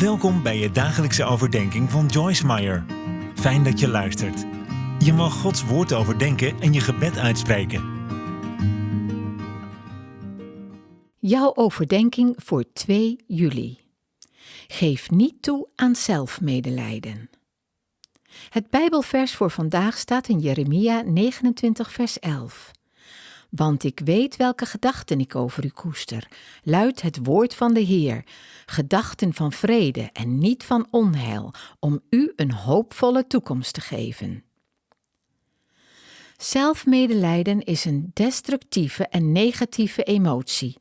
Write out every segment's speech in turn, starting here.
Welkom bij je dagelijkse overdenking van Joyce Meyer. Fijn dat je luistert. Je mag Gods woord overdenken en je gebed uitspreken. Jouw overdenking voor 2 juli. Geef niet toe aan zelfmedelijden. Het Bijbelvers voor vandaag staat in Jeremia 29, vers 11. Want ik weet welke gedachten ik over u koester, luidt het woord van de Heer, gedachten van vrede en niet van onheil, om u een hoopvolle toekomst te geven. Zelfmedelijden is een destructieve en negatieve emotie.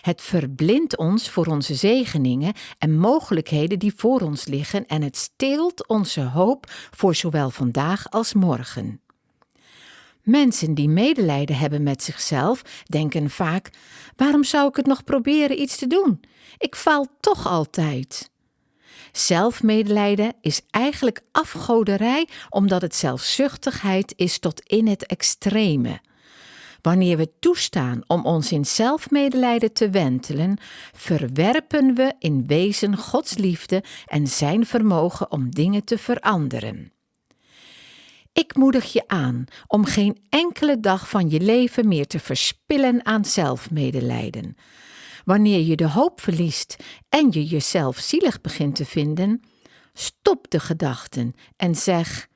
Het verblindt ons voor onze zegeningen en mogelijkheden die voor ons liggen en het steelt onze hoop voor zowel vandaag als morgen. Mensen die medelijden hebben met zichzelf denken vaak: waarom zou ik het nog proberen iets te doen? Ik faal toch altijd. Zelfmedelijden is eigenlijk afgoderij omdat het zelfzuchtigheid is tot in het extreme. Wanneer we toestaan om ons in zelfmedelijden te wentelen, verwerpen we in wezen Gods liefde en zijn vermogen om dingen te veranderen. Ik moedig je aan om geen enkele dag van je leven meer te verspillen aan zelfmedelijden. Wanneer je de hoop verliest en je jezelf zielig begint te vinden, stop de gedachten en zeg: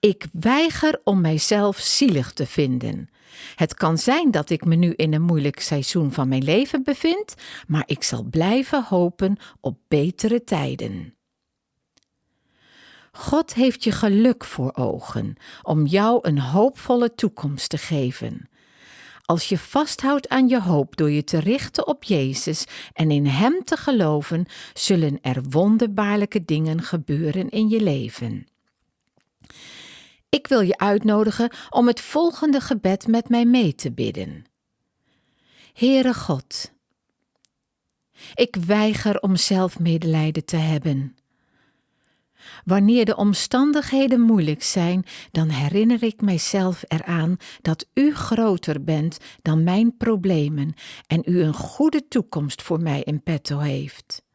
Ik weiger om mijzelf zielig te vinden. Het kan zijn dat ik me nu in een moeilijk seizoen van mijn leven bevind, maar ik zal blijven hopen op betere tijden. God heeft je geluk voor ogen om jou een hoopvolle toekomst te geven. Als je vasthoudt aan je hoop door je te richten op Jezus en in Hem te geloven, zullen er wonderbaarlijke dingen gebeuren in je leven. Ik wil je uitnodigen om het volgende gebed met mij mee te bidden. Heere God, ik weiger om zelf medelijden te hebben. Wanneer de omstandigheden moeilijk zijn, dan herinner ik mijzelf eraan dat U groter bent dan mijn problemen en U een goede toekomst voor mij in petto heeft.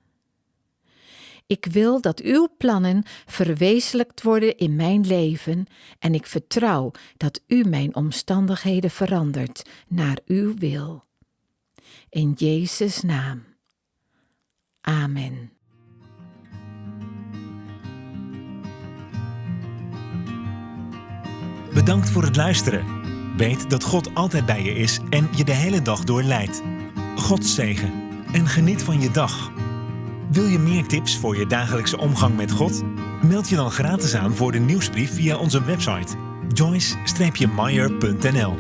Ik wil dat uw plannen verwezenlijkt worden in mijn leven en ik vertrouw dat u mijn omstandigheden verandert naar uw wil. In Jezus' naam. Amen. Bedankt voor het luisteren. Weet dat God altijd bij je is en je de hele dag door leidt. God zegen en geniet van je dag. Wil je meer tips voor je dagelijkse omgang met God? Meld je dan gratis aan voor de nieuwsbrief via onze website joyce-meyer.nl